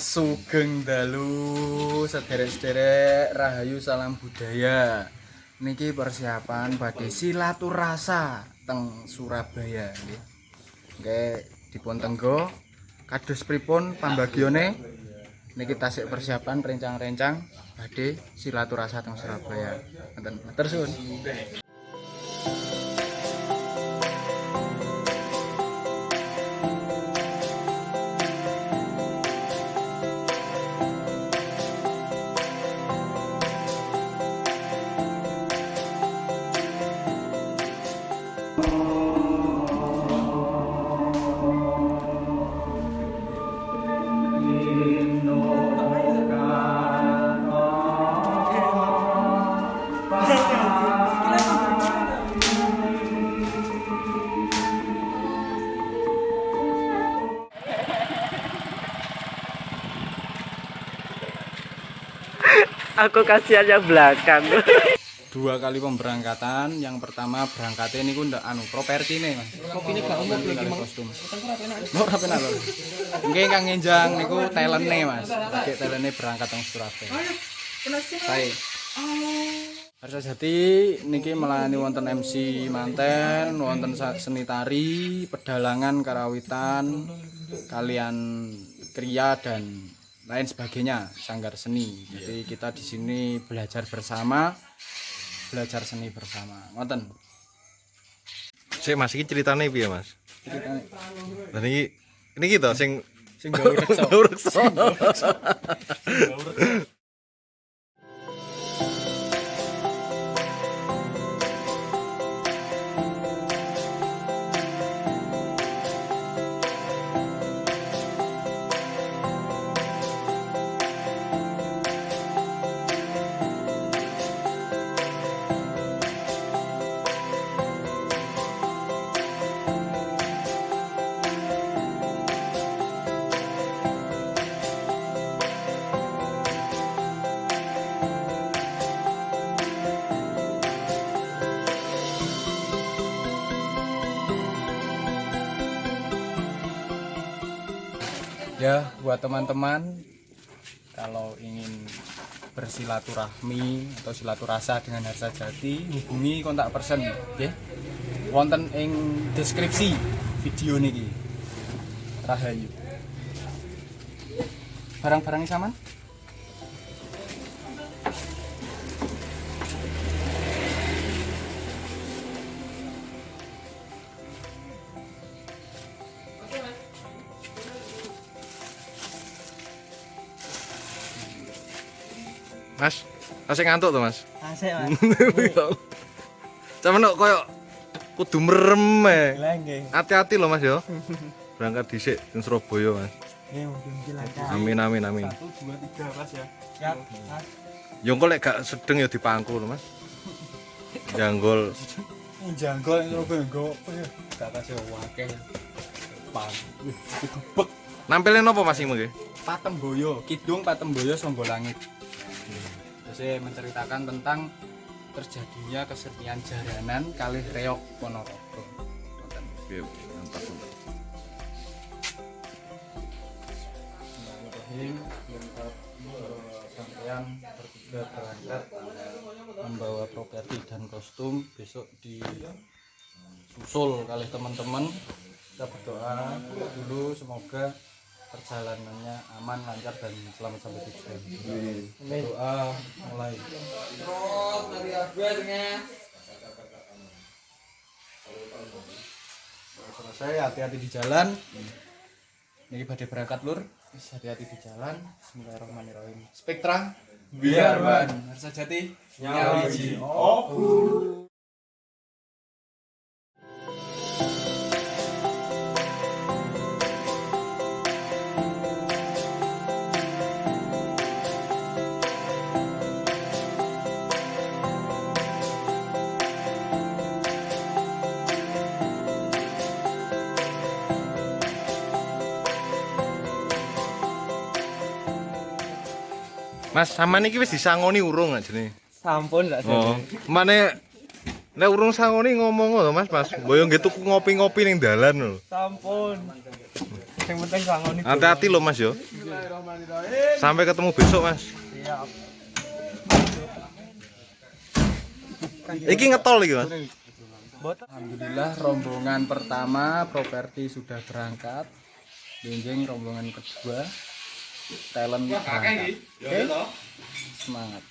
Sugeng dalu sederek-sederek rahayu salam budaya. Niki persiapan badhe silaturasa teng Surabaya nggih. Nggih dipun tenggo kados pripun pambagione niki tasik persiapan rencang-rencang badhe silaturasa teng Surabaya. Ngoten. Matur suwun. Aku kasihan yang belakang. Dua kali pemberangkatan, yang pertama berangkatnya ini ndak anu properti nih mas. Ini gak umum Kali kostum. Mau rapi nalo. Nggih kang ngenjang niku talente mas. Pakai talente berangkat teng Surabaya. Saya. Harsa Jati niki melayani wonten MC manten, wonten seni tari, pedalangan, karawitan, kalian kriya dan lain sebagainya, sanggar seni. Jadi kita di sini belajar bersama, belajar seni bersama. Wonten. Sik Mas iki ceritane piye Mas? Ceritane Lah niki ini gitu sing sing reksa. reksa. Ya, buat teman-teman kalau ingin bersilaturahmi atau silaturasa dengan Harsa Jati, hubungi kontak person nggih. Wonten ing deskripsi video niki. Rahayu. Barang-barang saman? Mas, masih ngantuk tuh Mas. Asik, Mas. Cuman kok koyo kudu merem e. Lah nggih. Hati-hati loh Mas yo. Berangkat dhisik ning Surabaya Mas. Amin amin amin. Satu, dua, tiga, Mas ya. Siap, Mas. Yo engko lek gak sedeng ya dipangku lho Mas. Janggol Janggol yang Surabaya apa ya? Gak kasih. Pang. Gebek. nampilin apa Mas iki? Patemboyo, Kidung Patemboyo Songgo Saya menceritakan tentang terjadinya kesenian jaranan kalih reok Ponorogo. Oke, mantap. Bismillahirrahmanirrahim. Lengkap eh, sampean bertiga berangkat membawa properti dan kostum besok di susul kali teman-teman kita berdoa dulu semoga perjalanannya aman lancar dan selamat sampai tujuan. Doa mulai. Selesai hati-hati di jalan. Ini badai berangkat lur. Hati-hati di jalan. Bismillahirrahmanirrahim. Spektra biar ban harus jati nyawa wiji Mas, sama niki wis disangoni urung ajene. Sampun tak Oh, mane nek urung sangoni ngomong lho Mas, Mas. Boyo nggih tuku ngopi-ngopi ning dalan lho. Sampun. Yang penting sangoni. Hati-hati loh Mas yo. Sampai ketemu besok Mas. Siap. Iki ngetol iki Mas. Alhamdulillah rombongan pertama properti sudah berangkat. Benjing rombongan kedua talent berangkat. Oke. Semangat.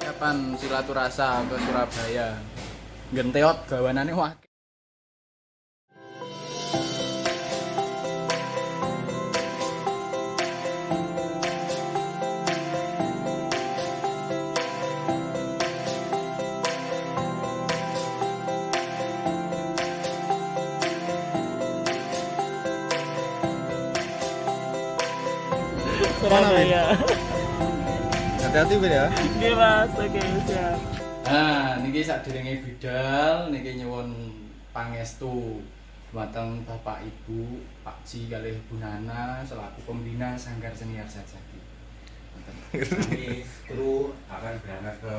Kapan silaturasa ke Surabaya? Genteot gawanane wah. Surabaya. Hati-hati Ben ya. Oke mas, oke siap. Nah, niki sadurunge bidal niki nyuwun pangestu dumateng Bapak Ibu, Pak Ji kalih Bu Nana selaku pembina Sanggar Senior Sajaki. kru akan berangkat ke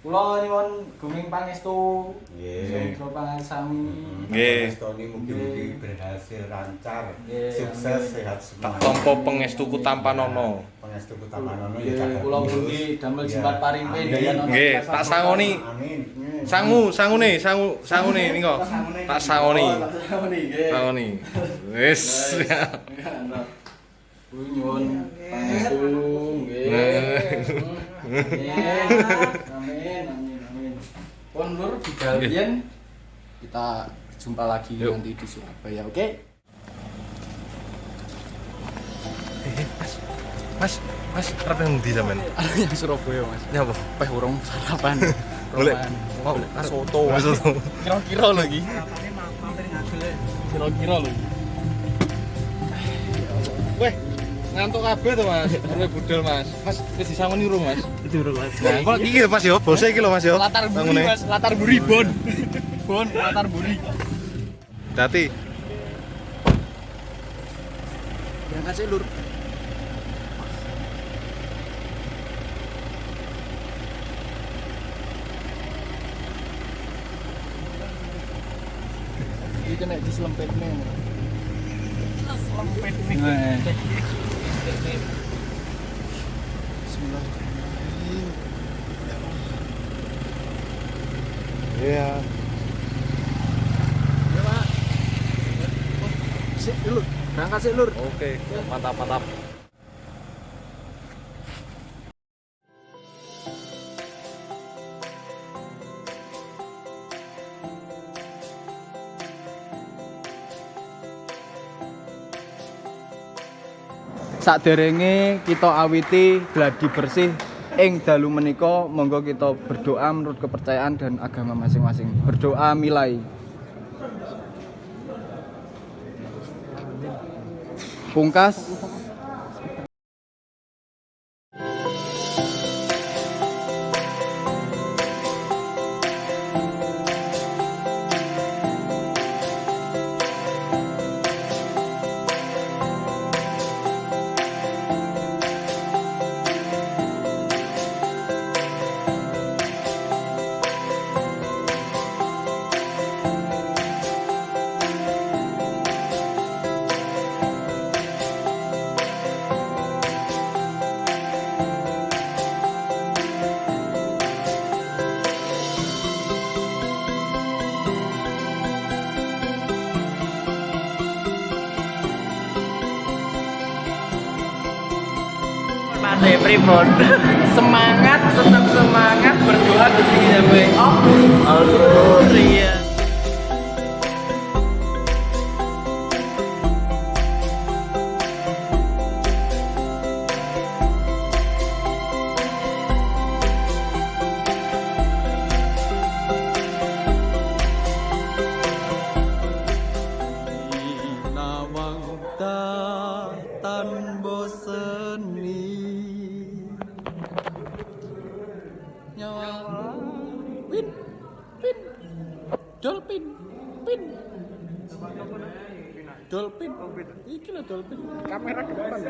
Kula nyuwun guming pangestu. Nggih. Kula pangasami. Nggih. Tony mugi-mugi berhasil lancar, sukses, sehat Tak semua. tompo pengestuku tanpa nono. Pengestu Kutamanono Nggih, kula mugi damel jembat parimpe Amin. daya nono. Nggih, tak sangoni. Amin. Sangu, sangune, sangu, sangune niko. Tak sangoni. Oh, tak sangoni, nggih. Sangoni. Wis. Bu nyuwun pangestu nggih. Nggih. Nur Bidalian kita jumpa lagi Yuk. nanti di Surabaya, oke? Mas, Mas, arep nang ndi sampean? yang Surabaya, Mas. Nyapa? Peh urung sarapan. Golek. Roman. Mau soto. Mas soto. Kira-kira lagi. Kira-kira lagi. Weh, ngantuk kabeh to, Mas. Oleh budal, Mas. Mas, wis disangoni urung, Mas? Itu bro mas. Nah, kok iki lho, Mas yo, bose iki lho, Mas yo. Latar buri. Mas. Latar buri, Bon. Bon, latar buri. Dati. Berangkat sih, Lur. Iki kena diselempetne. Lempet Nah. Bismillahirrahmanirrahim. Iya. Ya, Pak. Oh, Sik, Lur. Berangkat sih, Lur. Oke, mantap, mantap. Saderenge kita awiti gladi bersih ing dalu menika monggo kita berdoa menurut kepercayaan dan agama masing-masing. Berdoa milai. Pungkas Mas Pripon. semangat, tetap semangat berdoa ke sini sampai. Oh, Allah. Iya. Pin Pin. Dolphin Pin. Dolphin. Iki lho dolphin. Kamera depan